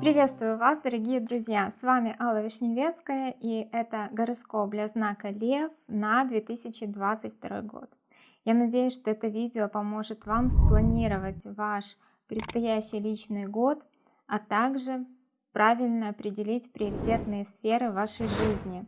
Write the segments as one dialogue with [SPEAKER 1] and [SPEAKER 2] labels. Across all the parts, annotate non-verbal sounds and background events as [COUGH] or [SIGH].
[SPEAKER 1] Приветствую вас, дорогие друзья! С вами Алла Вишневецкая и это гороскоп для знака Лев на 2022 год. Я надеюсь, что это видео поможет вам спланировать ваш предстоящий личный год, а также правильно определить приоритетные сферы вашей жизни.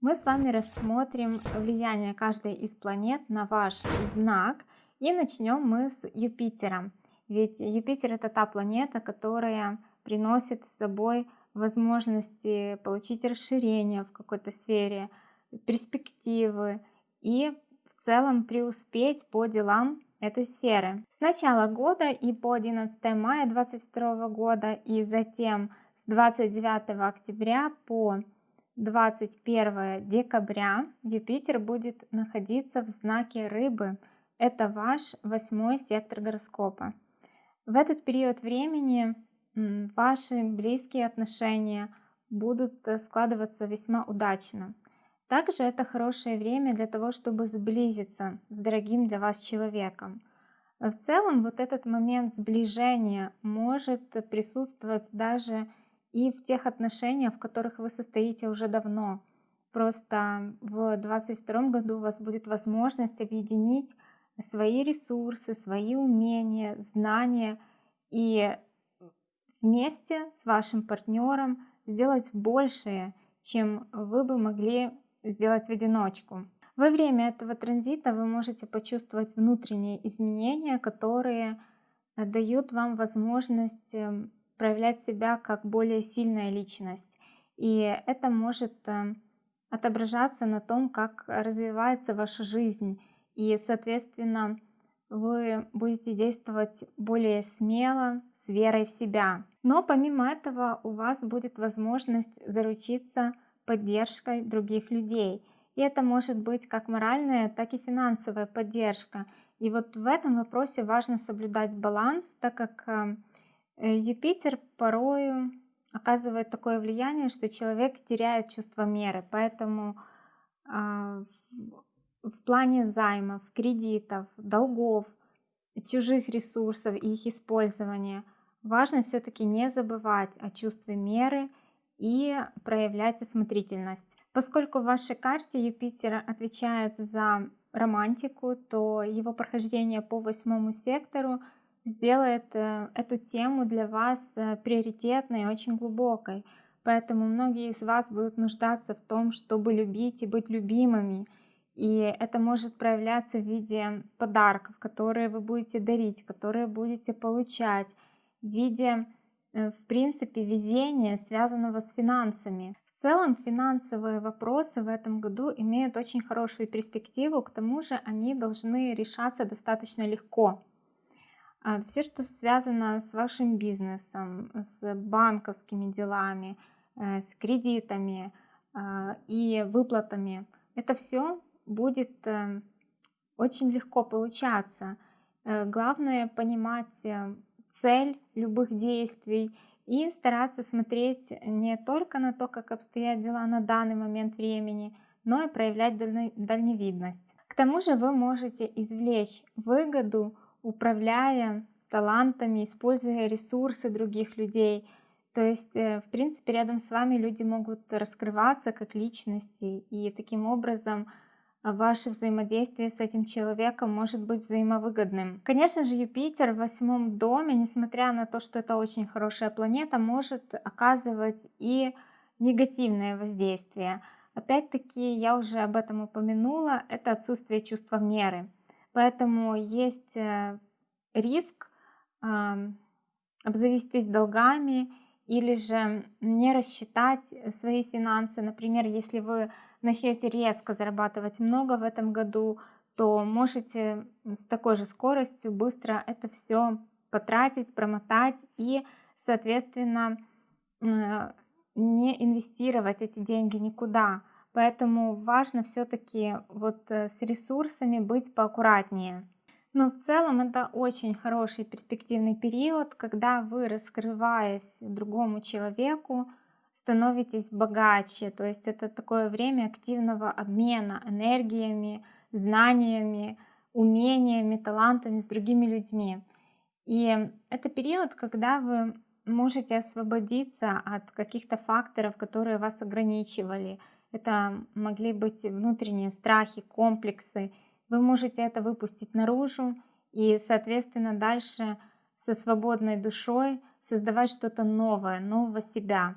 [SPEAKER 1] Мы с вами рассмотрим влияние каждой из планет на ваш знак и начнем мы с Юпитера. Ведь Юпитер это та планета, которая приносит с собой возможности получить расширение в какой-то сфере, перспективы и в целом преуспеть по делам этой сферы. С начала года и по 11 мая 2022 года и затем с 29 октября по 21 декабря Юпитер будет находиться в знаке Рыбы. Это ваш восьмой сектор гороскопа. В этот период времени ваши близкие отношения будут э, складываться весьма удачно. Также это хорошее время для того, чтобы сблизиться с дорогим для вас человеком. В целом вот этот момент сближения может присутствовать даже и в тех отношениях, в которых вы состоите уже давно. Просто в 2022 году у вас будет возможность объединить свои ресурсы, свои умения, знания и вместе с вашим партнером сделать большее, чем вы бы могли сделать в одиночку. Во время этого транзита вы можете почувствовать внутренние изменения, которые э, дают вам возможность эм, проявлять себя как более сильная личность. И это может эм, отображаться на том, как развивается ваша жизнь. И, соответственно, вы будете действовать более смело, с верой в себя. Но помимо этого у вас будет возможность заручиться поддержкой других людей. И это может быть как моральная, так и финансовая поддержка. И вот в этом вопросе важно соблюдать баланс, так как э, Юпитер порою оказывает такое влияние, что человек теряет чувство меры. Поэтому а, в плане займов, кредитов, долгов, чужих ресурсов и их использования, важно все-таки не забывать о чувстве меры и проявлять осмотрительность. Поскольку в вашей карте Юпитер отвечает за романтику, то его прохождение по восьмому сектору сделает э, эту тему для вас э, приоритетной и очень глубокой. Поэтому многие из вас будут нуждаться в том, чтобы любить и быть любимыми – и это может проявляться в виде подарков, которые вы будете дарить, которые будете получать, в виде, э, в принципе, везения, связанного с финансами. В целом финансовые вопросы в этом году имеют очень хорошую перспективу, к тому же они должны решаться достаточно легко. А, Все, что связано с вашим бизнесом, с банковскими делами, э, с кредитами а, и выплатами, это все будет э, очень легко получаться. Э, главное понимать э, цель любых действий и стараться смотреть не только на то, как обстоят дела на данный момент времени, но и проявлять дальневидность. К тому же вы можете извлечь выгоду, управляя талантами, используя ресурсы других людей. То есть, в принципе, рядом с вами люди могут раскрываться как личности и таким образом ваше взаимодействие с этим человеком может быть взаимовыгодным. Конечно же, Юпитер в восьмом доме, несмотря на то, что это очень хорошая планета, может оказывать и негативное воздействие. Опять-таки, я уже об этом упомянула, это отсутствие чувства меры. Поэтому есть э, риск обзавестись долгами или же не рассчитать свои финансы. Например, если вы начнете резко зарабатывать много в этом году, то можете с такой же скоростью быстро это все потратить, промотать и, соответственно, не инвестировать эти деньги никуда. Поэтому важно все-таки вот э, с ресурсами быть поаккуратнее. Но в целом это очень хороший перспективный период, когда вы, раскрываясь другому человеку, становитесь богаче. То есть это такое время активного обмена энергиями, знаниями, умениями, талантами с другими людьми. И это период, когда вы можете освободиться от каких-то факторов, которые вас ограничивали. Это могли быть внутренние страхи, комплексы. Вы можете это выпустить наружу и, соответственно, дальше со свободной душой создавать что-то новое, нового себя.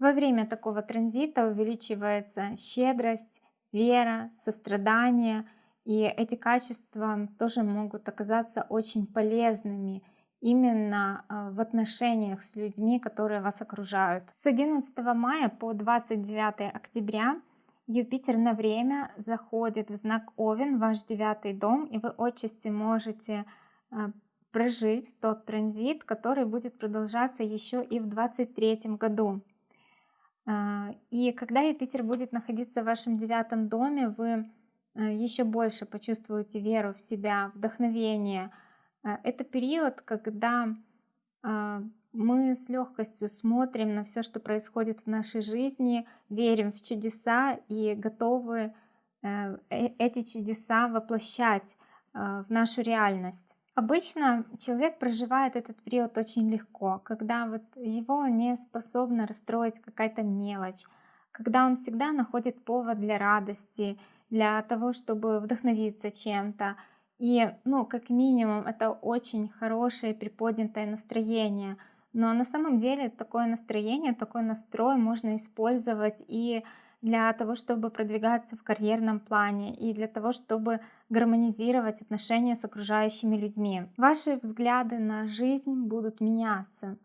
[SPEAKER 1] Во время такого транзита увеличивается щедрость, вера, сострадание, и эти качества тоже могут оказаться очень полезными именно а, в отношениях с людьми, которые вас окружают. С 11 мая по 29 октября Юпитер на время заходит в знак Овен, ваш девятый дом, и вы отчасти можете а, прожить тот транзит, который будет продолжаться еще и в 23 году. А, и когда Юпитер будет находиться в вашем девятом доме, вы еще больше почувствуете веру в себя, вдохновение, это период, когда мы с легкостью смотрим на все, что происходит в нашей жизни, верим в чудеса и готовы э, э, эти чудеса воплощать а, в нашу реальность. Обычно человек проживает этот период очень легко, когда вот его не способна расстроить какая-то мелочь, когда он всегда находит повод для радости, для того, чтобы вдохновиться чем-то, и, ну, как минимум, это очень хорошее приподнятое настроение. Но на самом деле такое настроение, такой настрой можно использовать и для того, чтобы продвигаться в карьерном плане, и для того, чтобы гармонизировать отношения с окружающими людьми. Ваши взгляды на жизнь будут меняться,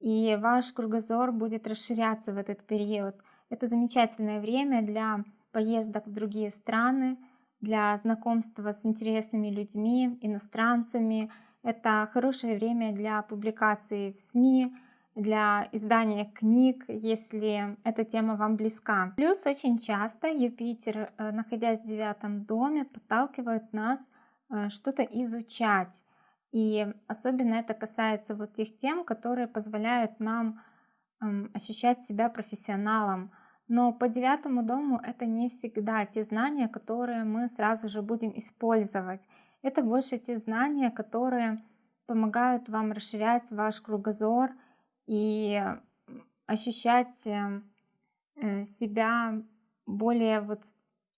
[SPEAKER 1] и ваш кругозор будет расширяться в этот период. Это замечательное время для поездок в другие страны, для знакомства с интересными людьми, иностранцами. Это хорошее время для публикации в СМИ, для издания книг, если эта тема вам близка. Плюс очень часто Юпитер, э, находясь в девятом доме, подталкивает нас э, что-то изучать. И особенно это касается вот тех тем, которые позволяют нам ощущать себя профессионалом, но по девятому дому это не всегда те знания, которые мы сразу же будем использовать. Это больше те знания, которые помогают вам расширять ваш кругозор и ощущать э, э, себя более вот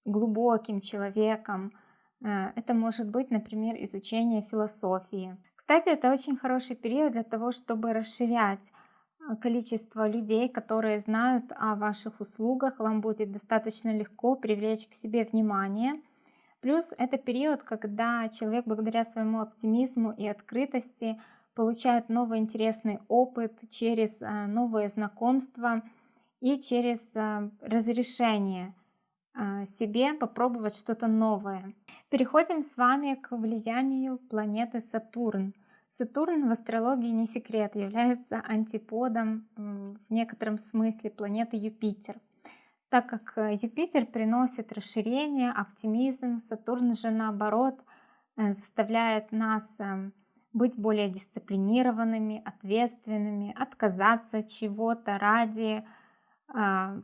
[SPEAKER 1] глубоким человеком. Э, это может быть, например, изучение философии. Кстати, это очень хороший период для того, чтобы расширять Э, количество людей, которые знают о ваших услугах, вам будет достаточно легко привлечь к себе внимание. Плюс это период, когда человек благодаря своему оптимизму и открытости получает новый интересный опыт через э, новые знакомства и через э, разрешение себе попробовать что-то новое. Переходим с вами к влиянию планеты Сатурн. Сатурн в астрологии не секрет, является антиподом в некотором смысле планеты Юпитер. Так как э, Юпитер приносит расширение, оптимизм, Сатурн же наоборот э, заставляет нас э, быть более дисциплинированными, ответственными, отказаться от чего-то ради, а,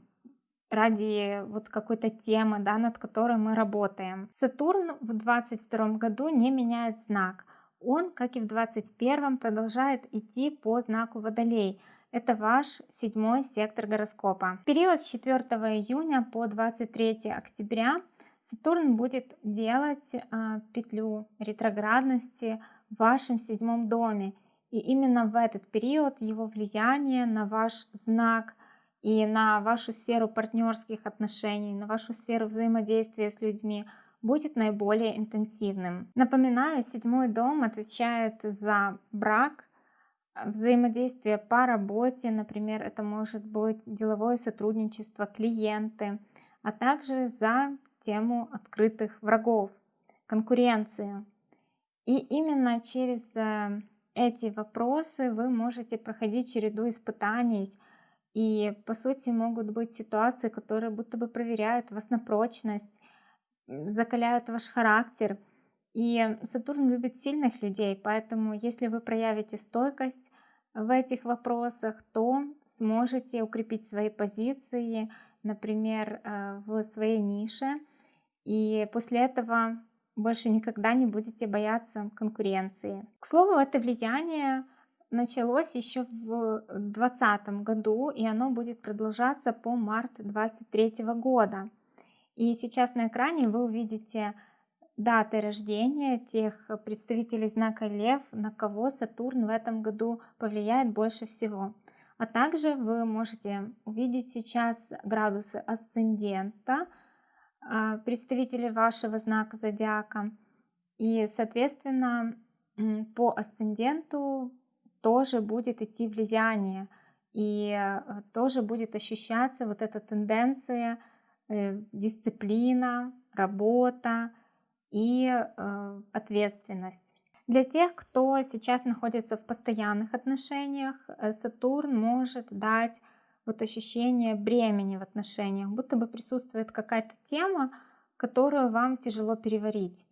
[SPEAKER 1] ради вот какой-то темы, да, над которой мы работаем. Сатурн в 22 году не меняет знак – он, как и в 21 продолжает идти по знаку Водолей. Это ваш седьмой сектор гороскопа. В период с 4 июня по 23 октября Сатурн будет делать э, петлю ретроградности в вашем седьмом доме. И именно в этот период его влияние на ваш знак и на вашу сферу партнерских отношений, на вашу сферу взаимодействия с людьми – будет наиболее интенсивным. Напоминаю, седьмой дом отвечает за брак, взаимодействие по работе, например, это может быть деловое сотрудничество, клиенты, а также за тему открытых врагов, конкуренции. И именно через э, эти вопросы вы можете проходить череду испытаний, и по сути могут быть ситуации, которые будто бы проверяют вас на прочность, закаляют ваш характер. И Сатурн любит сильных людей, поэтому если вы проявите стойкость в этих вопросах, то сможете укрепить свои позиции, например, э, в своей нише. И после этого больше никогда не будете бояться конкуренции. К слову, это влияние началось еще в 2020 году, и оно будет продолжаться по март 2023 года. И сейчас на экране вы увидите даты рождения тех представителей знака Лев, на кого Сатурн в этом году повлияет больше всего. А также вы можете увидеть сейчас градусы асцендента, а, представителей вашего знака зодиака. И, соответственно, по асценденту тоже будет идти влияние. И э, тоже будет ощущаться вот эта тенденция, э, дисциплина, работа и э, ответственность. Для тех, кто сейчас находится в постоянных отношениях, Сатурн может дать вот ощущение бремени в отношениях, будто бы присутствует какая-то тема, которую вам тяжело переварить.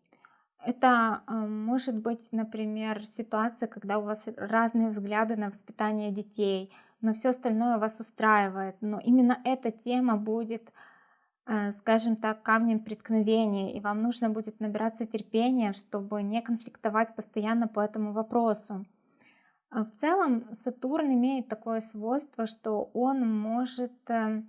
[SPEAKER 1] Это э, может быть, например, ситуация, когда у вас разные взгляды на воспитание детей, но все остальное вас устраивает. Но именно эта тема будет, э, скажем так, камнем преткновения, и вам нужно будет набираться терпения, чтобы не конфликтовать постоянно по этому вопросу. А в целом Сатурн имеет такое свойство, что он может э,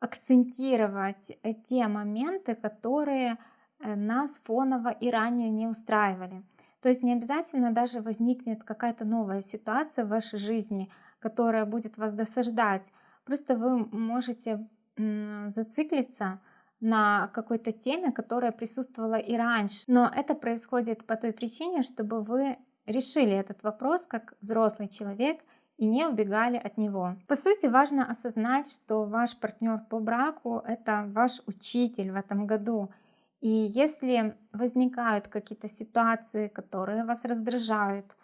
[SPEAKER 1] акцентировать те моменты, которые Э, нас фоново и ранее не устраивали. То есть не обязательно даже возникнет какая-то новая ситуация в вашей жизни, которая будет вас досаждать. Просто вы можете зациклиться на какой-то теме, которая присутствовала и раньше. Но это происходит по той причине, чтобы вы решили этот вопрос как взрослый человек и не убегали от него. По сути, важно осознать, что ваш партнер по браку — это ваш учитель в этом году — и если возникают какие-то ситуации, которые вас раздражают,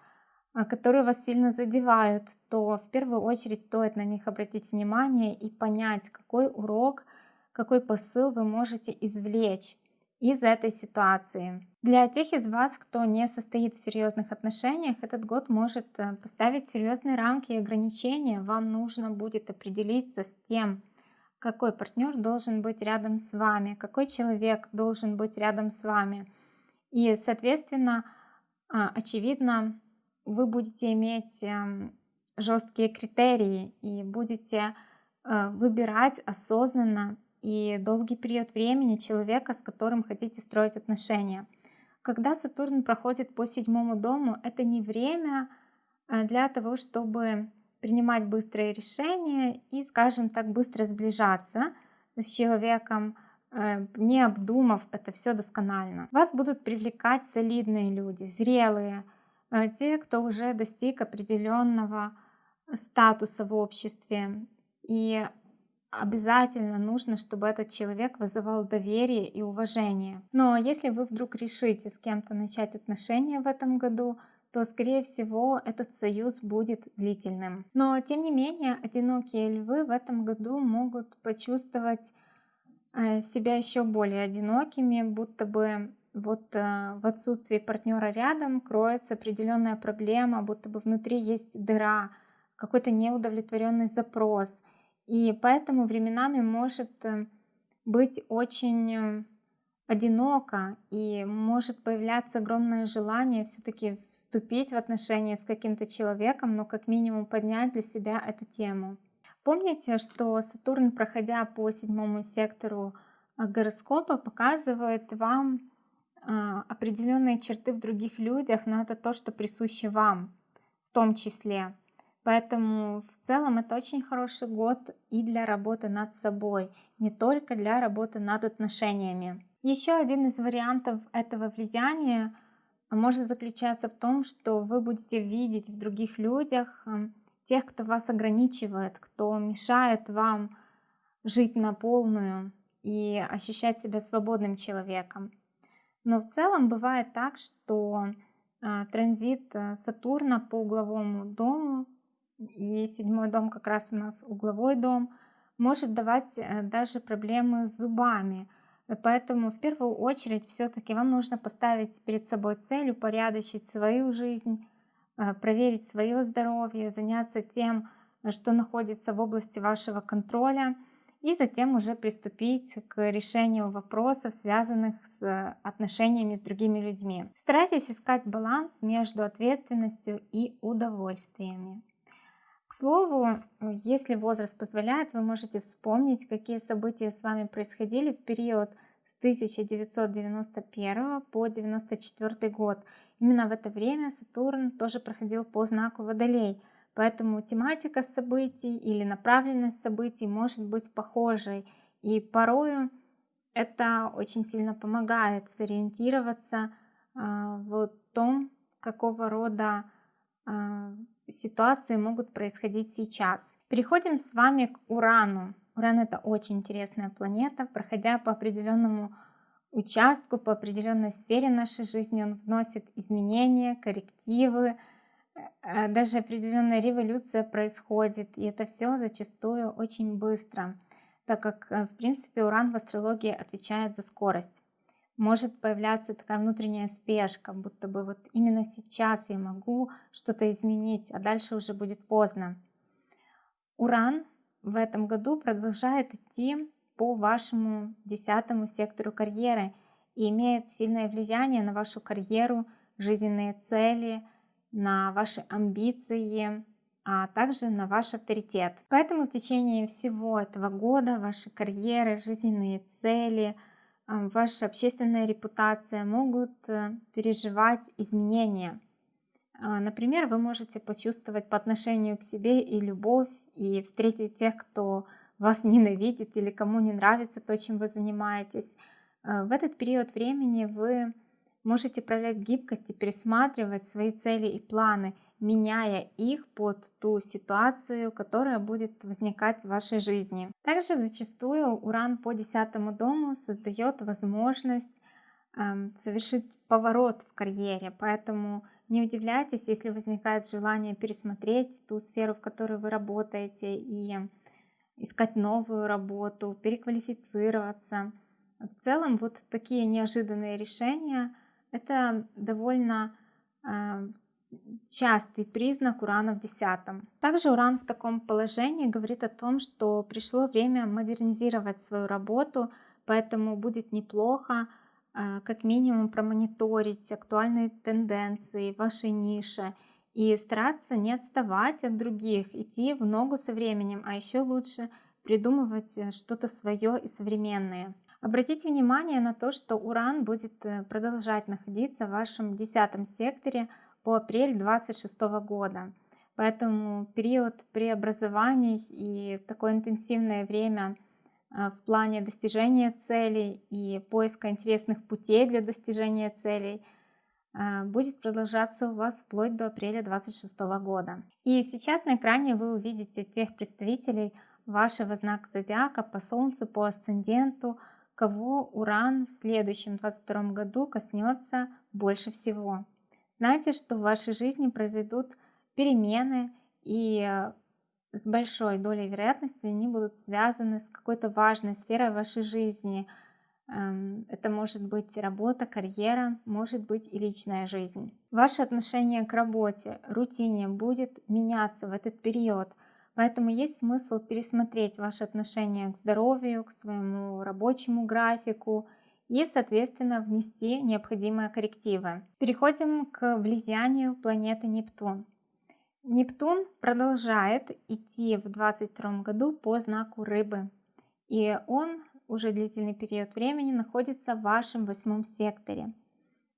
[SPEAKER 1] которые вас сильно задевают, то в первую очередь стоит на них обратить внимание и понять, какой урок, какой посыл вы можете извлечь из этой ситуации. Для тех из вас, кто не состоит в серьезных отношениях, этот год может э, поставить серьезные рамки и ограничения. Вам нужно будет определиться с тем, какой партнер должен быть рядом с вами, какой человек должен быть рядом с вами. И, соответственно, а, очевидно, вы будете иметь эм, жесткие критерии и будете э, выбирать осознанно и долгий период времени человека, с которым хотите строить отношения. Когда Сатурн проходит по седьмому дому, это не время э, для того, чтобы принимать быстрые решения и, скажем так, быстро сближаться с человеком, э, не обдумав это все досконально. Вас будут привлекать солидные люди, зрелые, те, кто уже достиг определенного статуса в обществе. И обязательно нужно, чтобы этот человек вызывал доверие и уважение. Но если вы вдруг решите с кем-то начать отношения в этом году, то, скорее всего, этот союз будет длительным. Но, тем не менее, одинокие львы в этом году могут почувствовать э, себя еще более одинокими, будто бы вот э, в отсутствии партнера рядом кроется определенная проблема, будто бы внутри есть дыра, какой-то неудовлетворенный запрос. И поэтому временами может э, быть очень одиноко и может появляться огромное желание все-таки вступить в отношения с каким-то человеком, но как минимум поднять для себя эту тему. Помните, что Сатурн, проходя по седьмому сектору а, гороскопа, показывает вам определенные черты в других людях, но это то, что присуще вам в том числе. Поэтому в целом это очень хороший год и для работы над собой, не только для работы над отношениями. Еще один из вариантов этого влияния может заключаться в том, что вы будете видеть в других людях эм, тех, кто вас ограничивает, кто мешает вам жить на полную и ощущать себя свободным человеком. Но в целом бывает так, что а, транзит э, Сатурна по угловому дому, и седьмой дом как раз у нас угловой дом, может давать э, даже проблемы с зубами – Поэтому в первую очередь все-таки вам нужно поставить перед собой цель, упорядочить свою жизнь, э, проверить свое здоровье, заняться тем, что находится в области вашего контроля и затем уже приступить к решению вопросов, связанных с отношениями с другими людьми. Старайтесь искать баланс между ответственностью и удовольствиями. К слову, если возраст позволяет, вы можете вспомнить, какие события с вами происходили в период с 1991 по 1994 год. Именно в это время Сатурн тоже проходил по знаку Водолей – Поэтому тематика событий или направленность событий может быть похожей. И порою это очень сильно помогает сориентироваться а, в том, какого рода а, ситуации могут происходить сейчас. Переходим с вами к Урану. Уран это очень интересная планета. Проходя по определенному участку, по определенной сфере нашей жизни, он вносит изменения, коррективы, даже определенная революция происходит, и это все зачастую очень быстро, так как, э, в принципе, Уран в астрологии отвечает за скорость. Может появляться такая внутренняя спешка, будто бы вот именно сейчас я могу что-то изменить, а дальше уже будет поздно. Уран в этом году продолжает идти по вашему десятому сектору карьеры и имеет сильное влияние на вашу карьеру, жизненные цели, на ваши амбиции, а также на ваш авторитет. Поэтому в течение всего этого года ваши карьеры, жизненные цели, а, ваша общественная репутация могут э, переживать изменения. А, например, вы можете почувствовать по отношению к себе и любовь, и встретить тех, кто вас [LAUGHS] ненавидит или кому не нравится то, чем вы занимаетесь. А, в этот период времени вы Можете проявлять гибкость и пересматривать свои цели и планы, меняя их под ту ситуацию, которая будет возникать в вашей жизни. Также зачастую Уран по десятому дому создает возможность э, совершить поворот в карьере, поэтому не удивляйтесь, если возникает желание пересмотреть ту сферу, в которой вы работаете, и искать новую работу, переквалифицироваться. В целом вот такие неожиданные решения это довольно э, частый признак урана в десятом. Также уран в таком положении говорит о том, что пришло время модернизировать свою работу, поэтому будет неплохо э, как минимум промониторить актуальные тенденции вашей нише и стараться не отставать от других, идти в ногу со временем, а еще лучше придумывать э, что-то свое и современное. Обратите внимание на то, что Уран будет э, продолжать находиться в вашем десятом секторе по апрель 26 года. Поэтому период преобразований и такое интенсивное время э, в плане достижения целей и поиска интересных путей для достижения целей э, будет продолжаться у вас вплоть до апреля 26 года. И сейчас на экране вы увидите тех представителей вашего знака зодиака по Солнцу, по асценденту, кого Уран в следующем 22 году коснется больше всего. Знайте, что в вашей жизни произойдут перемены и э, с большой долей вероятности они будут связаны с какой-то важной сферой вашей жизни. Эм, это может быть работа, карьера, может быть и личная жизнь. Ваше отношение к работе, рутине будет меняться в этот период – Поэтому есть смысл пересмотреть ваши отношения к здоровью, к своему рабочему графику и, соответственно, внести необходимые коррективы. Переходим к влиянию планеты Нептун. Нептун продолжает идти в 2022 году по знаку рыбы. И он уже длительный период времени находится в вашем восьмом секторе.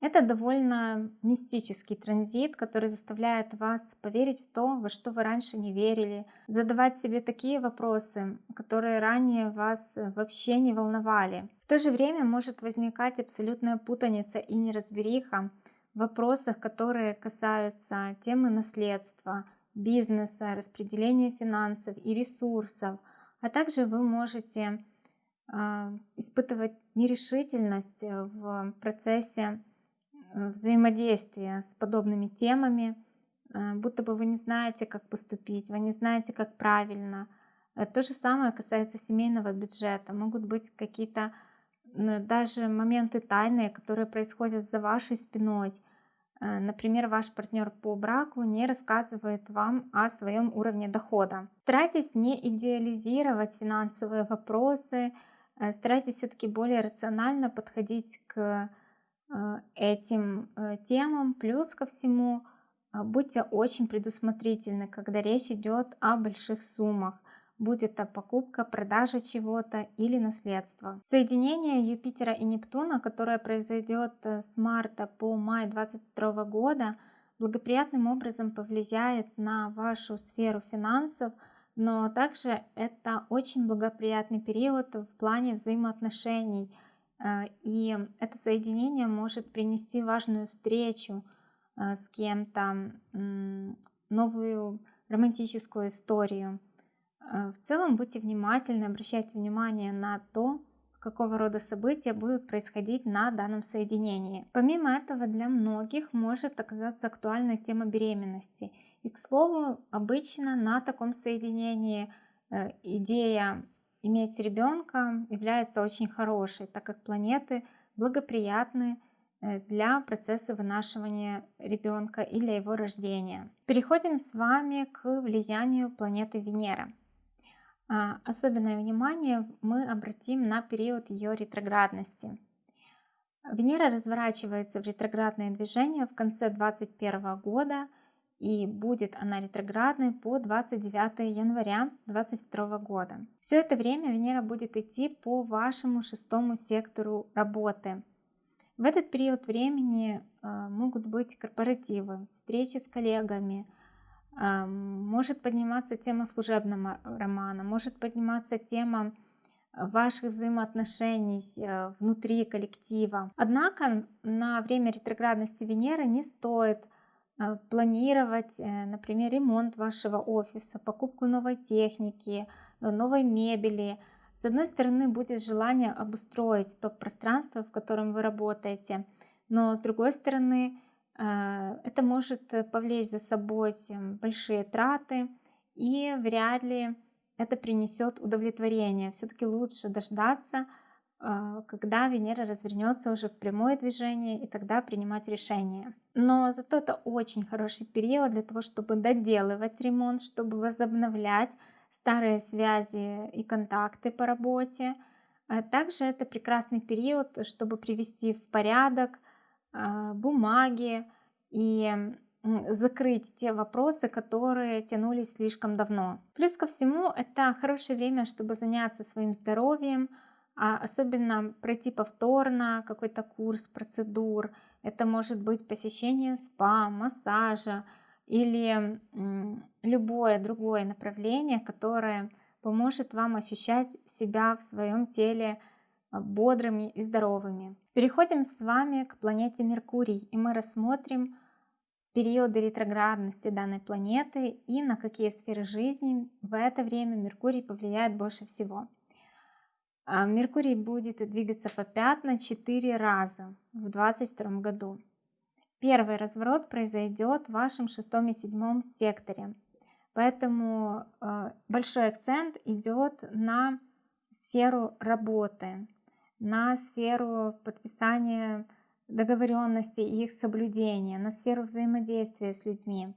[SPEAKER 1] Это довольно мистический транзит, который заставляет вас поверить в то, во что вы раньше не верили, задавать себе такие вопросы, которые ранее вас вообще не волновали. В то же время может возникать абсолютная путаница и неразбериха в вопросах, которые касаются темы наследства, бизнеса, распределения финансов и ресурсов, а также вы можете э, испытывать нерешительность в процессе Э, взаимодействия с подобными темами, э, будто бы вы не знаете, как поступить, вы не знаете, как правильно. Э, то же самое касается семейного бюджета. Могут быть какие-то даже моменты тайные, которые происходят за вашей спиной. Э, например, ваш партнер по браку не рассказывает вам о своем уровне дохода. Старайтесь не идеализировать финансовые вопросы, э, старайтесь все-таки более рационально подходить к э, этим темам. Плюс ко всему, будьте очень предусмотрительны, когда речь идет о больших суммах будь это покупка, продажа чего-то или наследство. Соединение Юпитера и Нептуна, которое произойдет э, с марта по май 2022 года, благоприятным образом повлияет на вашу сферу финансов, но также это очень благоприятный период в плане взаимоотношений. Э, и это соединение может принести важную встречу э, с кем-то, новую романтическую историю. А, в целом будьте внимательны, обращайте внимание на то, какого рода события будут происходить на данном соединении. Помимо этого, для многих может оказаться актуальной тема беременности. И, к слову, обычно на таком соединении э, идея иметь ребенка является очень хорошей, так как планеты благоприятны э, для процесса вынашивания ребенка и для его рождения. Переходим с вами к влиянию планеты Венера. А, особенное внимание мы обратим на период ее ретроградности. Венера разворачивается в ретроградное движение в конце 2021 года и будет она ретроградной по 29 января 2022 года. Все это время Венера будет идти по вашему шестому сектору работы. В этот период времени а, могут быть корпоративы, встречи с коллегами, может подниматься тема служебного романа, может подниматься тема ваших взаимоотношений э, внутри коллектива. Однако на время ретроградности Венеры не стоит э, планировать, э, например, ремонт вашего офиса, покупку новой техники, новой мебели. С одной стороны, будет желание обустроить то пространство, в котором вы работаете, но с другой стороны, это может э, повлечь за собой большие траты, и вряд ли это принесет удовлетворение. Все-таки лучше дождаться, когда Венера развернется уже в прямое движение, и тогда принимать решение. Но зато это очень хороший период для того, чтобы доделывать ремонт, чтобы возобновлять старые связи и контакты по работе. А также это прекрасный период, чтобы привести в порядок а, бумаги и закрыть те вопросы, которые тянулись слишком давно. Плюс ко всему, это хорошее время, чтобы заняться своим здоровьем, а особенно пройти повторно какой-то курс процедур. Это может быть посещение спа, массажа или любое другое направление, которое поможет вам ощущать себя в своем теле а, бодрыми и здоровыми. Переходим с вами к планете Меркурий, и мы рассмотрим периоды ретроградности данной планеты и на какие сферы жизни в это время Меркурий повлияет больше всего. А, Меркурий будет двигаться по пятна 4 раза в 2022 году. Первый разворот произойдет в вашем шестом и седьмом секторе, поэтому а, большой акцент идет на сферу работы, на сферу подписания договоренностей и их соблюдения, на сферу взаимодействия с людьми.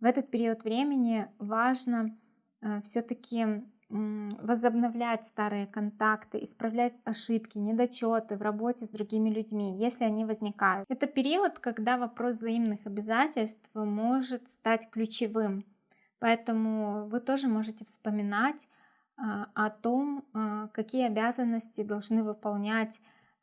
[SPEAKER 1] В этот период времени важно э, все-таки возобновлять старые контакты, исправлять ошибки, недочеты в работе с другими людьми, если они возникают. Это период, когда вопрос взаимных обязательств может стать ключевым. Поэтому вы тоже можете вспоминать а, о том, а, какие обязанности должны выполнять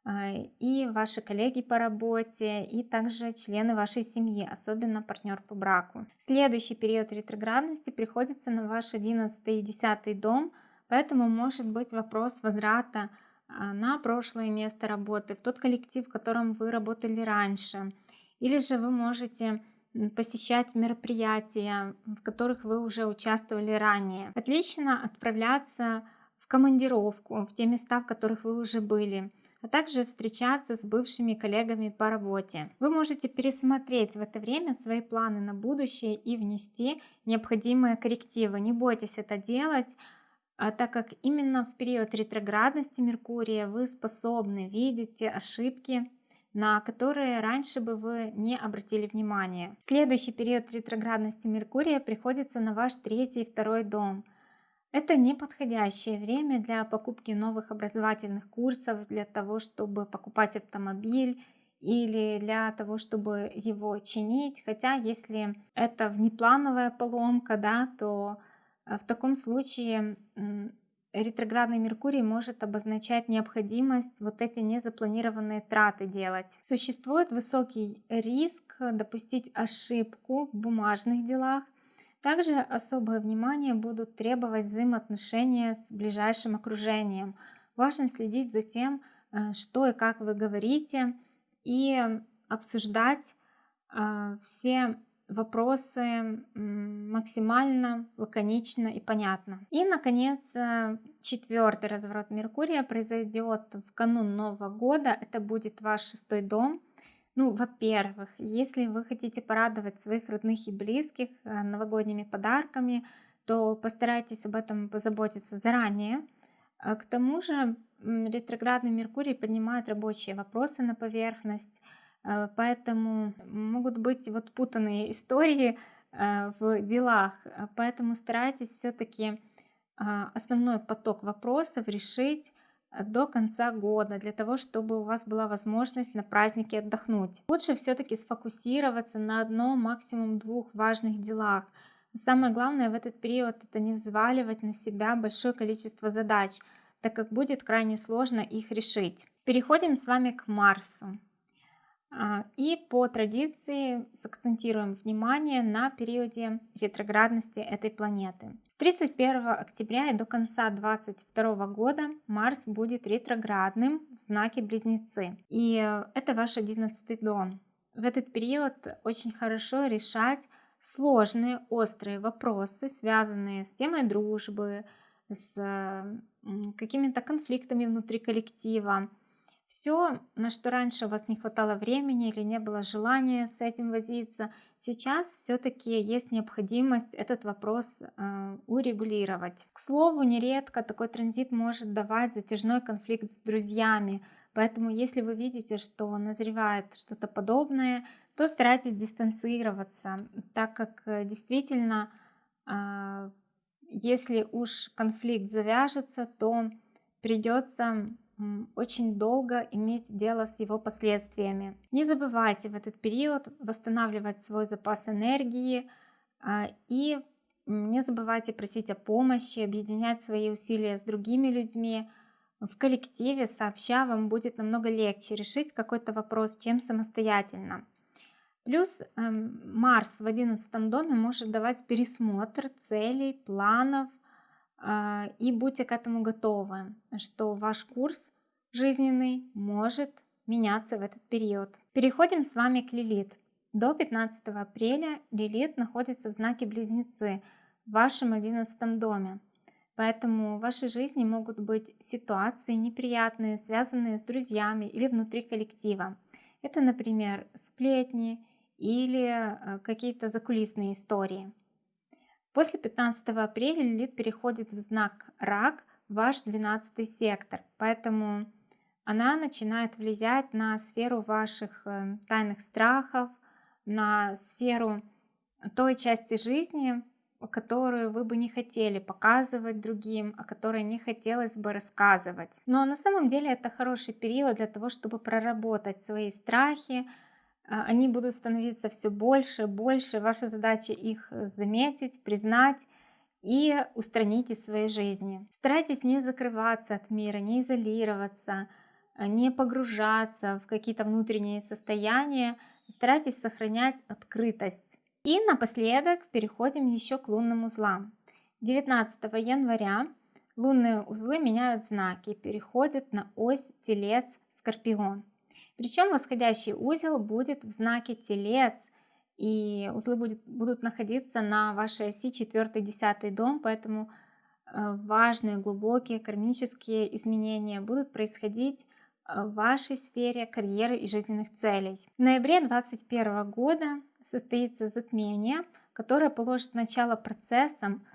[SPEAKER 1] и ваши коллеги по работе, и также члены вашей семьи, особенно партнер по браку. Следующий период ретроградности приходится на ваш 11 и 10 дом, поэтому может быть вопрос возврата на прошлое место работы, в тот коллектив, в котором вы работали раньше. Или же вы можете посещать мероприятия, в которых вы уже участвовали ранее. Отлично отправляться в командировку, в те места, в которых вы уже были а также встречаться с бывшими коллегами по работе. Вы можете пересмотреть в это время свои планы на будущее и внести необходимые коррективы. Не бойтесь это делать, а так как именно в период ретроградности Меркурия вы способны видеть ошибки, на которые раньше бы вы не обратили внимания. Следующий период ретроградности Меркурия приходится на ваш третий и второй дом. Это неподходящее время для покупки новых образовательных курсов, для того, чтобы покупать автомобиль или для того, чтобы его чинить. Хотя, если это внеплановая поломка, да, то э, в таком случае ретроградный Меркурий может обозначать необходимость вот эти незапланированные траты делать. Существует высокий риск допустить ошибку в бумажных делах. Также особое внимание будут требовать взаимоотношения с ближайшим окружением. Важно следить за тем, э, что и как вы говорите, и обсуждать э, все вопросы максимально лаконично и понятно. И, наконец, э, четвертый разворот Меркурия произойдет в канун Нового года. Это будет ваш шестой дом. Ну, во-первых, если вы хотите порадовать своих родных и близких э, новогодними подарками, то постарайтесь об этом позаботиться заранее. К тому же ретроградный Меркурий поднимает рабочие вопросы на поверхность, Э, поэтому могут быть вот путанные истории э, в делах, поэтому старайтесь все-таки а, основной поток вопросов решить до конца года, для того, чтобы у вас была возможность на празднике отдохнуть. Лучше все-таки сфокусироваться на одном, максимум двух важных делах. Самое главное в этот период это не взваливать на себя большое количество задач, так как будет крайне сложно их решить. Переходим с вами к Марсу. А, и по традиции сакцентируем внимание на периоде ретроградности этой планеты. С 31 октября и до конца 2022 года Марс будет ретроградным в знаке Близнецы. И это ваш 11 дом. В этот период очень хорошо решать сложные, острые вопросы, связанные с темой дружбы, с какими-то конфликтами внутри коллектива, все, на что раньше у вас не хватало времени или не было желания с этим возиться, сейчас все-таки есть необходимость этот вопрос э, урегулировать. К слову, нередко такой транзит может давать затяжной конфликт с друзьями, поэтому если вы видите, что назревает что-то подобное, то старайтесь дистанцироваться, так как э, действительно, э, если уж конфликт завяжется, то придется очень долго иметь дело с его последствиями. Не забывайте в этот период восстанавливать свой запас энергии а, и не забывайте просить о помощи, объединять свои усилия с другими людьми. В коллективе сообща вам будет намного легче решить какой-то вопрос, чем самостоятельно. Плюс эм, Марс в 11 доме может давать пересмотр целей, планов, и будьте к этому готовы, что ваш курс жизненный может меняться в этот период. Переходим с вами к Лилит. До 15 апреля Лилит находится в знаке Близнецы в вашем 11 доме. Поэтому в вашей жизни могут быть ситуации неприятные, связанные с друзьями или внутри коллектива. Это, например, сплетни или э, какие-то закулисные истории. После 15 апреля Лилит переходит в знак Рак, ваш 12 сектор, поэтому она начинает влиять на сферу ваших э, тайных страхов, на сферу той части жизни, которую вы бы не хотели показывать другим, о которой не хотелось бы рассказывать. Но на самом деле это хороший период для того, чтобы проработать свои страхи, они будут становиться все больше, и больше. Ваша задача их э, заметить, признать и устранить из своей жизни. Старайтесь не закрываться от мира, не изолироваться, э, не погружаться в какие-то внутренние состояния. Старайтесь сохранять открытость. И напоследок переходим еще к лунным узлам. 19 января лунные узлы меняют знаки, переходят на ось Телец-Скорпион. Причем восходящий узел будет в знаке Телец, и узлы будет, будут находиться на вашей оси 4-10 дом, поэтому э, важные, глубокие кармические изменения будут происходить э, в вашей сфере карьеры и жизненных целей. В ноябре 2021 года состоится затмение, которое положит начало процессам,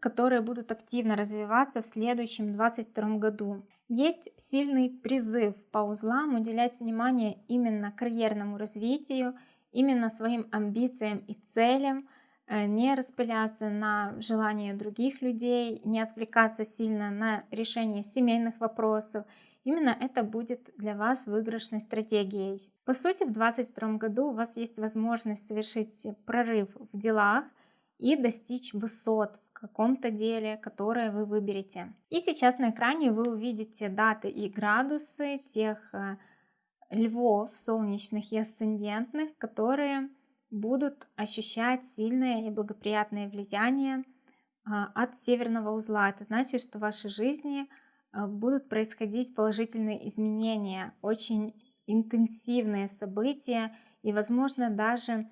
[SPEAKER 1] которые будут активно развиваться в следующем 22 году. Есть сильный призыв по узлам уделять внимание именно карьерному развитию, именно своим амбициям и целям, э, не распыляться на желания других людей, не отвлекаться сильно на решение семейных вопросов. Именно это будет для вас выигрышной стратегией. По сути, в 2022 году у вас есть возможность совершить прорыв в делах и достичь высот каком-то деле, которое вы выберете. И сейчас на экране вы увидите даты и градусы тех э, львов солнечных и асцендентных, которые будут ощущать сильное и благоприятное влияние а, от северного узла. Это значит, что в вашей жизни а, будут происходить положительные изменения, очень интенсивные события и, возможно, даже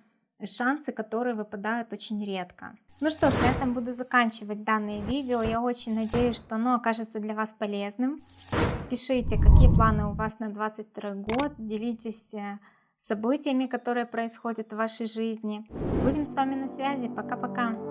[SPEAKER 1] шансы, которые выпадают очень редко. Ну что ж, на этом буду заканчивать данное видео. Я очень надеюсь, что оно окажется для вас полезным. Пишите, какие планы у вас на 22 год, делитесь э, событиями, которые происходят в вашей жизни. Будем с вами на связи. Пока-пока.